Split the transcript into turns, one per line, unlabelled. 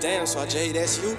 Damn, so I J, that's you?